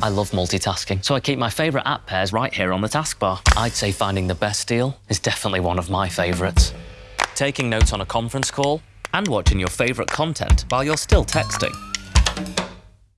I love multitasking, so I keep my favourite app pairs right here on the taskbar. I'd say finding the best deal is definitely one of my favourites. Taking notes on a conference call and watching your favourite content while you're still texting.